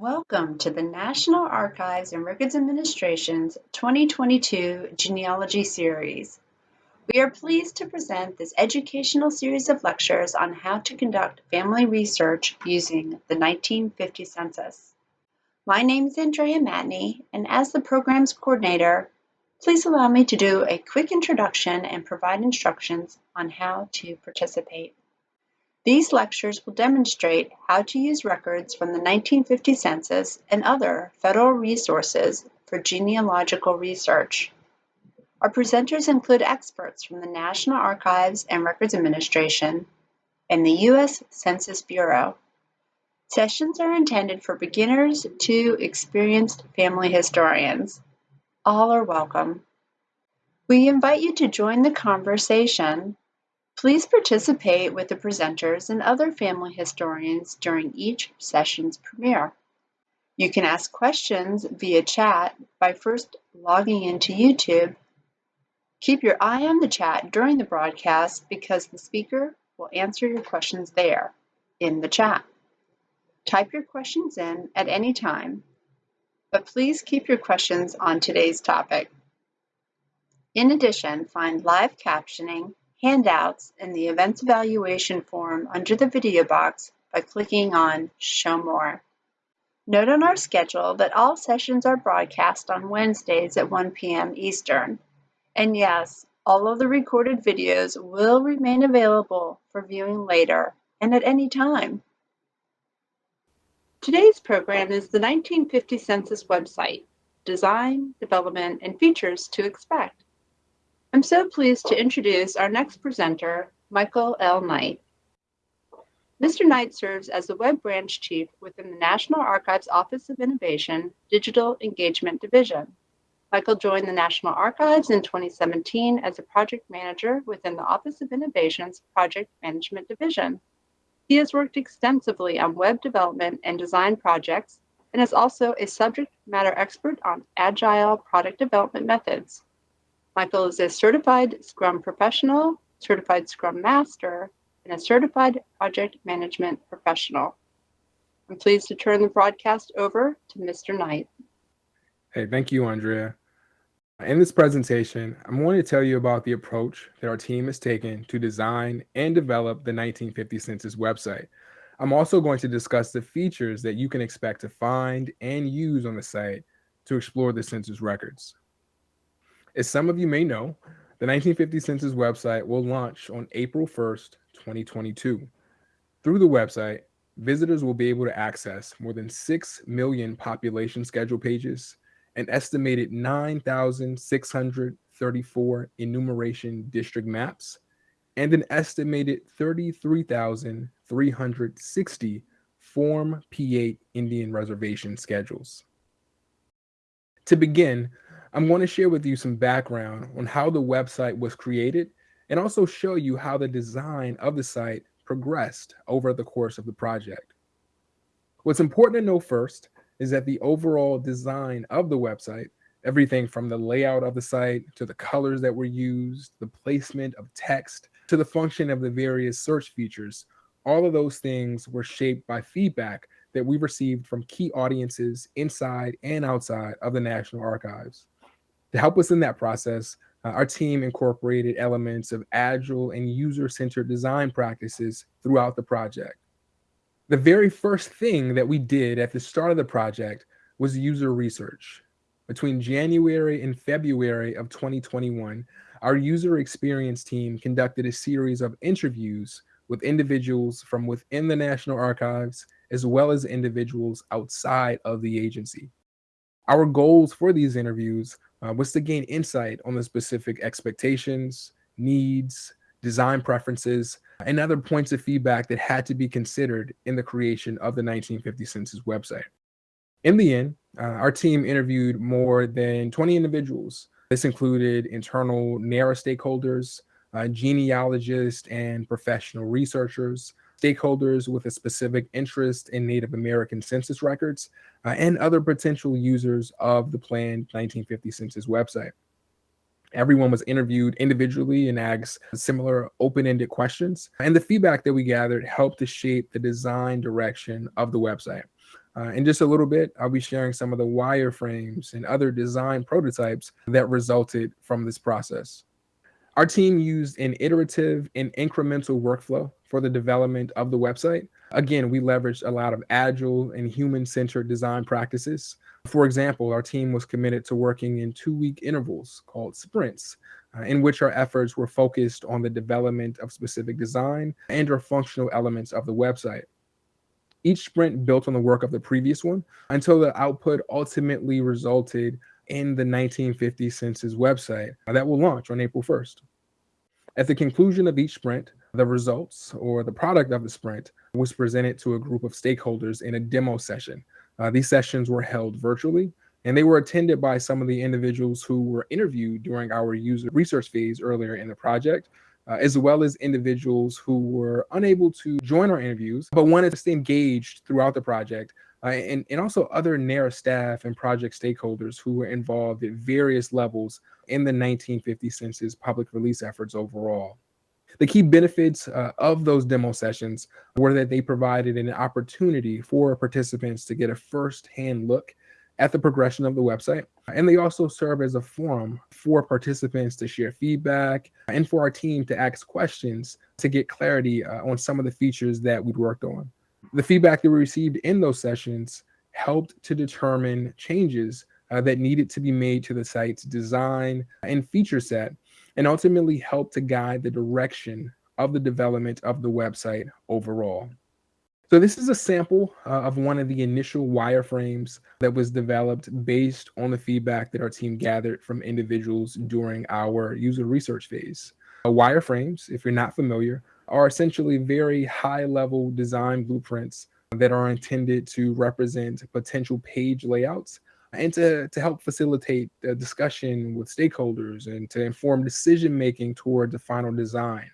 Welcome to the National Archives and Records Administration's 2022 Genealogy Series. We are pleased to present this educational series of lectures on how to conduct family research using the 1950 census. My name is Andrea Matney, and as the program's coordinator, please allow me to do a quick introduction and provide instructions on how to participate. These lectures will demonstrate how to use records from the 1950 census and other federal resources for genealogical research. Our presenters include experts from the National Archives and Records Administration and the U.S. Census Bureau. Sessions are intended for beginners to experienced family historians. All are welcome. We invite you to join the conversation Please participate with the presenters and other family historians during each session's premiere. You can ask questions via chat by first logging into YouTube. Keep your eye on the chat during the broadcast because the speaker will answer your questions there in the chat. Type your questions in at any time, but please keep your questions on today's topic. In addition, find live captioning handouts in the Events Evaluation form under the video box by clicking on Show More. Note on our schedule that all sessions are broadcast on Wednesdays at 1 p.m. Eastern. And yes, all of the recorded videos will remain available for viewing later and at any time. Today's program is the 1950 Census website, Design, Development, and Features to Expect. I'm so pleased to introduce our next presenter, Michael L. Knight. Mr. Knight serves as the Web Branch Chief within the National Archives Office of Innovation Digital Engagement Division. Michael joined the National Archives in 2017 as a project manager within the Office of Innovation's Project Management Division. He has worked extensively on web development and design projects and is also a subject matter expert on agile product development methods. Michael is a certified Scrum professional, certified Scrum master, and a certified project management professional. I'm pleased to turn the broadcast over to Mr. Knight. Hey, thank you, Andrea. In this presentation, I'm going to tell you about the approach that our team has taken to design and develop the 1950 Census website. I'm also going to discuss the features that you can expect to find and use on the site to explore the census records. As some of you may know, the 1950 Census website will launch on April 1st, 2022. Through the website, visitors will be able to access more than 6 million population schedule pages, an estimated 9,634 enumeration district maps, and an estimated 33,360 Form P8 Indian Reservation schedules. To begin, I'm going to share with you some background on how the website was created and also show you how the design of the site progressed over the course of the project. What's important to know first is that the overall design of the website, everything from the layout of the site to the colors that were used, the placement of text, to the function of the various search features, all of those things were shaped by feedback that we received from key audiences inside and outside of the National Archives. To help us in that process, uh, our team incorporated elements of agile and user-centered design practices throughout the project. The very first thing that we did at the start of the project was user research. Between January and February of 2021, our user experience team conducted a series of interviews with individuals from within the National Archives, as well as individuals outside of the agency. Our goals for these interviews uh, was to gain insight on the specific expectations, needs, design preferences, and other points of feedback that had to be considered in the creation of the 1950 census website. In the end, uh, our team interviewed more than 20 individuals. This included internal NARA stakeholders, uh, genealogists, and professional researchers, stakeholders with a specific interest in Native American census records, uh, and other potential users of the planned 1950 census website. Everyone was interviewed individually and asked similar open-ended questions. And the feedback that we gathered helped to shape the design direction of the website. Uh, in just a little bit, I'll be sharing some of the wireframes and other design prototypes that resulted from this process. Our team used an iterative and incremental workflow for the development of the website. Again, we leveraged a lot of agile and human centered design practices. For example, our team was committed to working in two week intervals called sprints, uh, in which our efforts were focused on the development of specific design and or functional elements of the website. Each sprint built on the work of the previous one until the output ultimately resulted in the 1950 census website that will launch on April 1st. At the conclusion of each sprint, the results or the product of the sprint was presented to a group of stakeholders in a demo session. Uh, these sessions were held virtually and they were attended by some of the individuals who were interviewed during our user research phase earlier in the project, uh, as well as individuals who were unable to join our interviews but wanted to stay engaged throughout the project. Uh, and, and also other NARA staff and project stakeholders who were involved at various levels in the 1950 census public release efforts overall. The key benefits uh, of those demo sessions were that they provided an opportunity for participants to get a first-hand look at the progression of the website. And they also serve as a forum for participants to share feedback and for our team to ask questions to get clarity uh, on some of the features that we'd worked on. The feedback that we received in those sessions helped to determine changes uh, that needed to be made to the site's design and feature set and ultimately helped to guide the direction of the development of the website overall. So this is a sample uh, of one of the initial wireframes that was developed based on the feedback that our team gathered from individuals during our user research phase. Uh, wireframes, if you're not familiar, are essentially very high level design blueprints that are intended to represent potential page layouts and to, to help facilitate the discussion with stakeholders and to inform decision making toward the final design.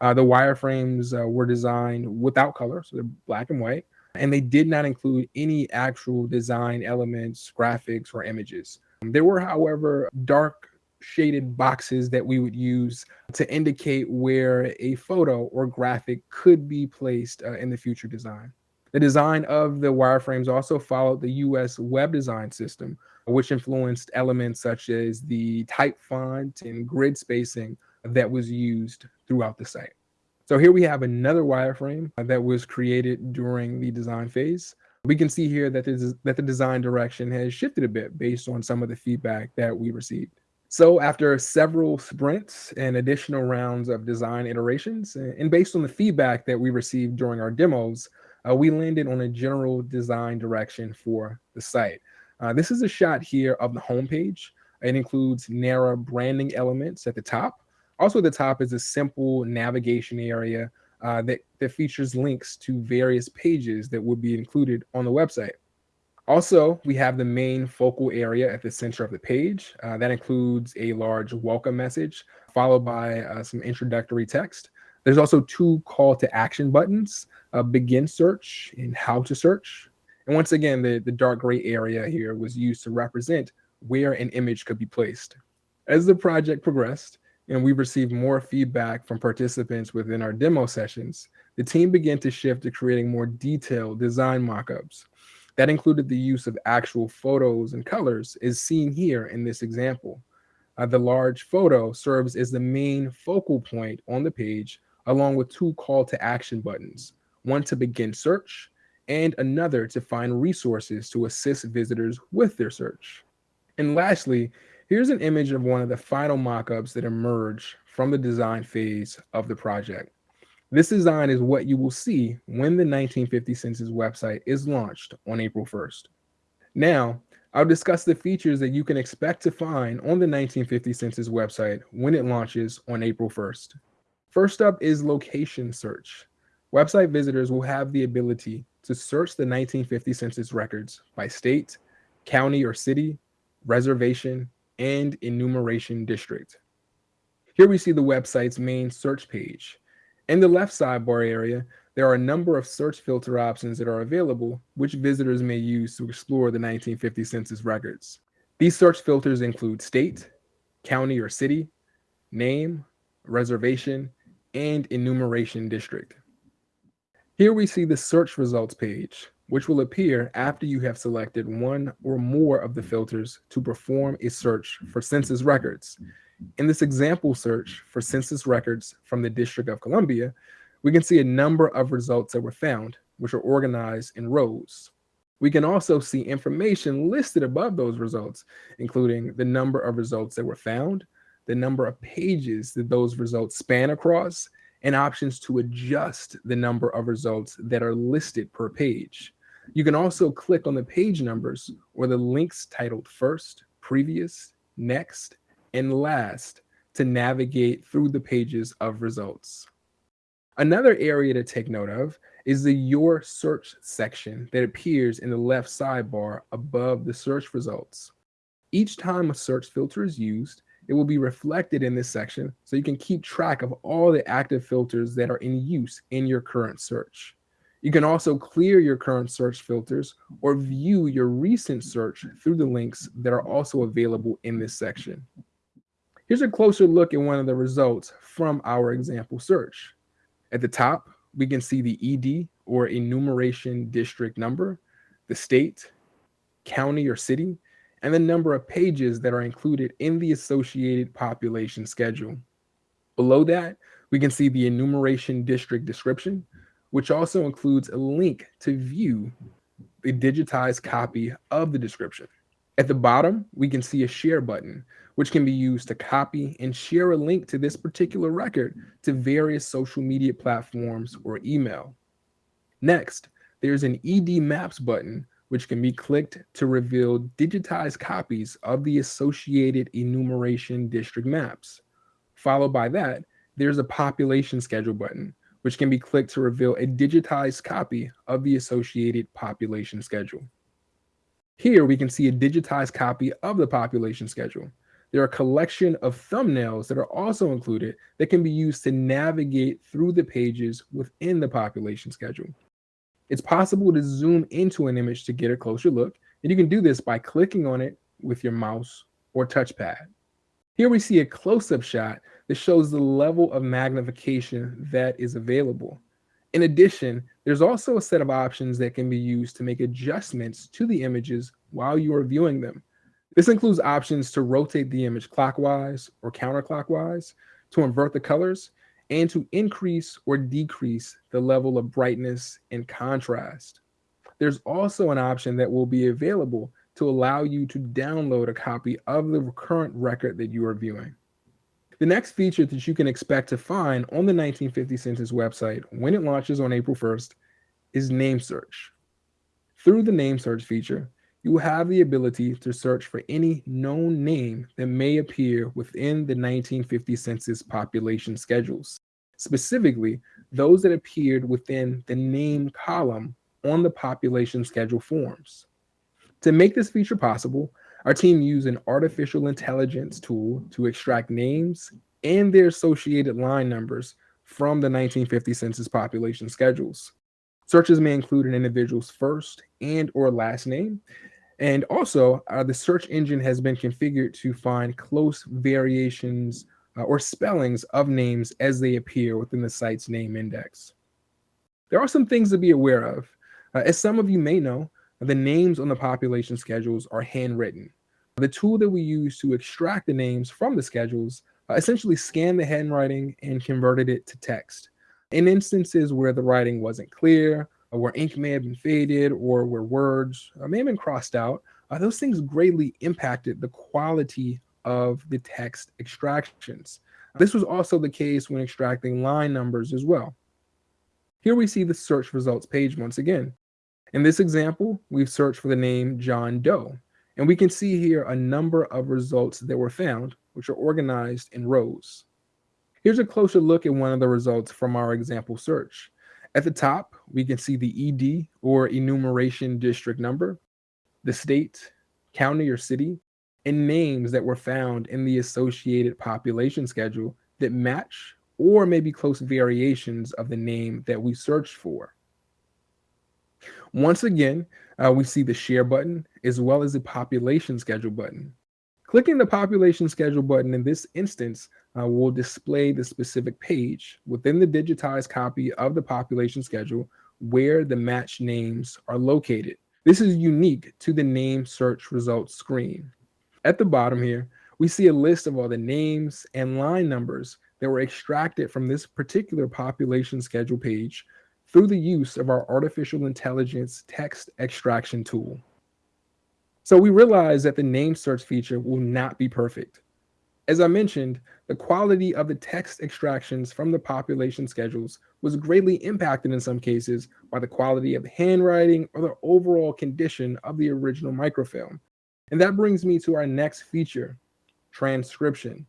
Uh, the wireframes uh, were designed without color, so they're black and white, and they did not include any actual design elements, graphics, or images. There were, however, dark shaded boxes that we would use to indicate where a photo or graphic could be placed uh, in the future design. The design of the wireframes also followed the US web design system, which influenced elements such as the type font and grid spacing that was used throughout the site. So here we have another wireframe that was created during the design phase. We can see here that, that the design direction has shifted a bit based on some of the feedback that we received. So after several sprints and additional rounds of design iterations, and based on the feedback that we received during our demos, uh, we landed on a general design direction for the site. Uh, this is a shot here of the homepage. It includes NARA branding elements at the top. Also at the top is a simple navigation area uh, that, that features links to various pages that would be included on the website. Also, we have the main focal area at the center of the page. Uh, that includes a large welcome message followed by uh, some introductory text. There's also two call to action buttons, uh, begin search and how to search. And once again, the, the dark gray area here was used to represent where an image could be placed. As the project progressed and we received more feedback from participants within our demo sessions, the team began to shift to creating more detailed design mockups. That included the use of actual photos and colors is seen here in this example. Uh, the large photo serves as the main focal point on the page along with two call to action buttons, one to begin search and another to find resources to assist visitors with their search. And lastly, here's an image of one of the final mockups that emerge from the design phase of the project. This design is what you will see when the 1950 Census website is launched on April 1st. Now, I'll discuss the features that you can expect to find on the 1950 Census website when it launches on April 1st. First up is location search. Website visitors will have the ability to search the 1950 census records by state, county or city, reservation, and enumeration district. Here we see the website's main search page. In the left sidebar area, there are a number of search filter options that are available, which visitors may use to explore the 1950 census records. These search filters include state, county or city, name, reservation, and enumeration district. Here we see the search results page. which will appear after you have selected one or more of the filters to perform a search for census records. In this example search for census records from the District of Columbia, we can see a number of results that were found, which are organized in rows. We can also see information listed above those results, including the number of results that were found, the number of pages that those results span across, and options to adjust the number of results that are listed per page. You can also click on the page numbers or the links titled first, previous, next, and last to navigate through the pages of results. Another area to take note of is the Your Search section that appears in the left sidebar above the search results. Each time a search filter is used, it will be reflected in this section so you can keep track of all the active filters that are in use in your current search. You can also clear your current search filters or view your recent search through the links that are also available in this section. Here's a closer look at one of the results from our example search. At the top, we can see the ED or enumeration district number, the state, county or city, and the number of pages that are included in the associated population schedule. Below that, we can see the enumeration district description, which also includes a link to view the digitized copy of the description. At the bottom, we can see a share button, which can be used to copy and share a link to this particular record to various social media platforms or email. Next, there's an ED Maps button, which can be clicked to reveal digitized copies of the associated enumeration district maps. Followed by that, there's a population schedule button, which can be clicked to reveal a digitized copy of the associated population schedule. Here we can see a digitized copy of the population schedule. There are a collection of thumbnails that are also included that can be used to navigate through the pages within the population schedule. It's possible to zoom into an image to get a closer look, and you can do this by clicking on it with your mouse or touchpad. Here we see a close-up shot that shows the level of magnification that is available. In addition, there's also a set of options that can be used to make adjustments to the images while you are viewing them. This includes options to rotate the image clockwise or counterclockwise, to invert the colors, and to increase or decrease the level of brightness and contrast. There's also an option that will be available to allow you to download a copy of the current record that you are viewing. The next feature that you can expect to find on the 1950 Census website when it launches on April 1st is name search. Through the name search feature, you will have the ability to search for any known name that may appear within the 1950 Census population schedules, specifically those that appeared within the name column on the population schedule forms. To make this feature possible, our team used an artificial intelligence tool to extract names and their associated line numbers from the 1950 census population schedules. Searches may include an individual's first and or last name. And also, uh, the search engine has been configured to find close variations uh, or spellings of names as they appear within the site's name index. There are some things to be aware of. Uh, as some of you may know, the names on the population schedules are handwritten. The tool that we use to extract the names from the schedules uh, essentially scanned the handwriting and converted it to text. In instances where the writing wasn't clear, or where ink may have been faded, or where words uh, may have been crossed out, uh, those things greatly impacted the quality of the text extractions. This was also the case when extracting line numbers as well. Here we see the search results page once again. In this example, we've searched for the name John Doe. And we can see here a number of results that were found, which are organized in rows. Here's a closer look at one of the results from our example search. At the top, we can see the ED or enumeration district number, the state, county or city, and names that were found in the associated population schedule that match or maybe close variations of the name that we searched for. Once again, uh, we see the share button as well as the population schedule button. Clicking the population schedule button in this instance uh, will display the specific page within the digitized copy of the population schedule where the match names are located. This is unique to the name search results screen. At the bottom here, we see a list of all the names and line numbers that were extracted from this particular population schedule page through the use of our artificial intelligence text extraction tool. So we realize that the name search feature will not be perfect. As I mentioned, the quality of the text extractions from the population schedules was greatly impacted in some cases by the quality of the handwriting or the overall condition of the original microfilm. And that brings me to our next feature, transcription.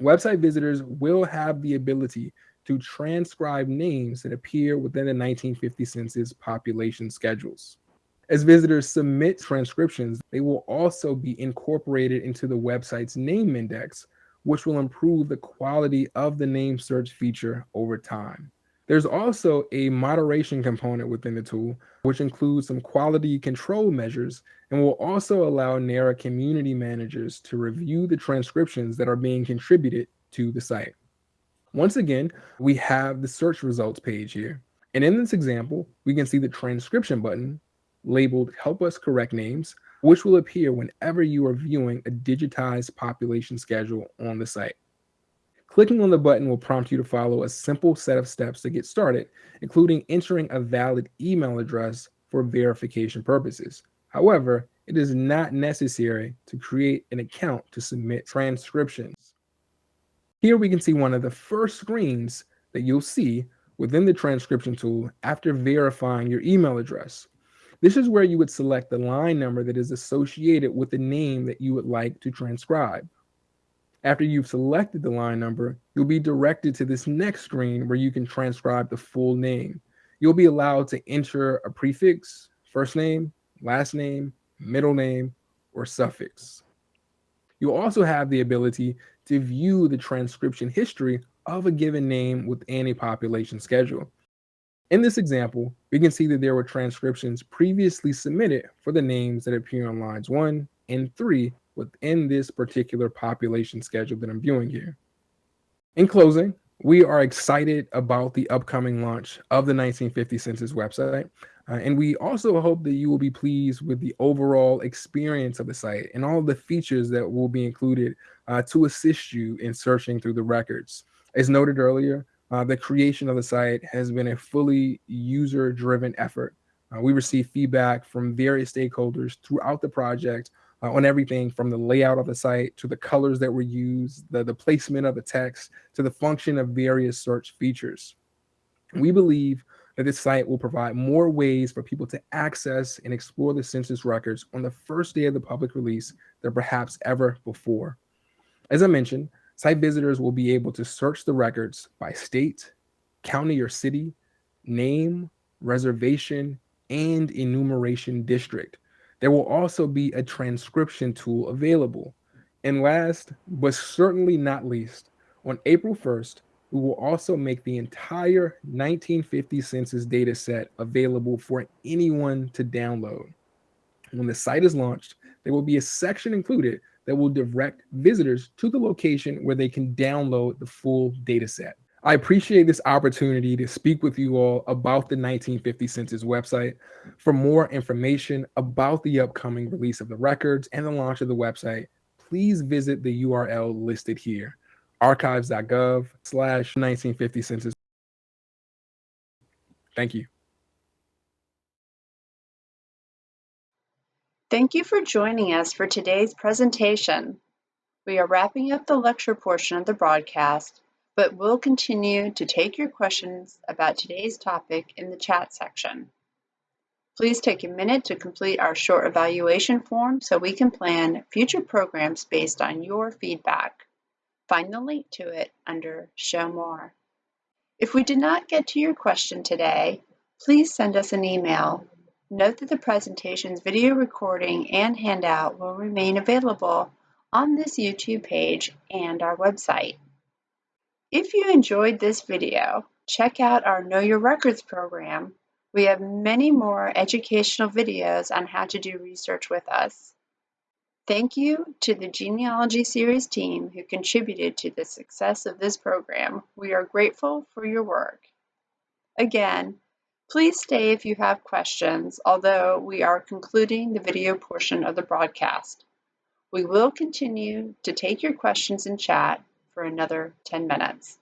Website visitors will have the ability to transcribe names that appear within the 1950 census population schedules. As visitors submit transcriptions, they will also be incorporated into the website's name index, which will improve the quality of the name search feature over time. There's also a moderation component within the tool, which includes some quality control measures and will also allow NARA community managers to review the transcriptions that are being contributed to the site. Once again, we have the search results page here. And in this example, we can see the transcription button labeled Help Us Correct Names, which will appear whenever you are viewing a digitized population schedule on the site. Clicking on the button will prompt you to follow a simple set of steps to get started, including entering a valid email address for verification purposes. However, it is not necessary to create an account to submit transcriptions. Here we can see one of the first screens that you'll see within the transcription tool after verifying your email address. This is where you would select the line number that is associated with the name that you would like to transcribe. After you've selected the line number, you'll be directed to this next screen where you can transcribe the full name. You'll be allowed to enter a prefix, first name, last name, middle name, or suffix. You'll also have the ability to view the transcription history of a given name within a population schedule. In this example, we can see that there were transcriptions previously submitted for the names that appear on lines one and three within this particular population schedule that I'm viewing here. In closing, we are excited about the upcoming launch of the 1950 Census website. Uh, and we also hope that you will be pleased with the overall experience of the site and all the features that will be included uh, to assist you in searching through the records. As noted earlier, uh, the creation of the site has been a fully user driven effort. Uh, we receive feedback from various stakeholders throughout the project uh, on everything from the layout of the site to the colors that were used, the, the placement of the text, to the function of various search features. We believe that this site will provide more ways for people to access and explore the census records on the first day of the public release than perhaps ever before. As I mentioned, site visitors will be able to search the records by state, county or city, name, reservation, and enumeration district there will also be a transcription tool available. And last, but certainly not least, on April 1st, we will also make the entire 1950 census data set available for anyone to download. When the site is launched, there will be a section included that will direct visitors to the location where they can download the full data set. I appreciate this opportunity to speak with you all about the 1950 Census website. For more information about the upcoming release of the records and the launch of the website, please visit the URL listed here, archives.gov slash 1950 census. Thank you. Thank you for joining us for today's presentation. We are wrapping up the lecture portion of the broadcast but we'll continue to take your questions about today's topic in the chat section. Please take a minute to complete our short evaluation form so we can plan future programs based on your feedback. Find the link to it under Show More. If we did not get to your question today, please send us an email. Note that the presentation's video recording and handout will remain available on this YouTube page and our website. If you enjoyed this video, check out our Know Your Records program. We have many more educational videos on how to do research with us. Thank you to the Genealogy Series team who contributed to the success of this program. We are grateful for your work. Again, Please stay if you have questions, although we are concluding the video portion of the broadcast. We will continue to take your questions in chat for another 10 minutes.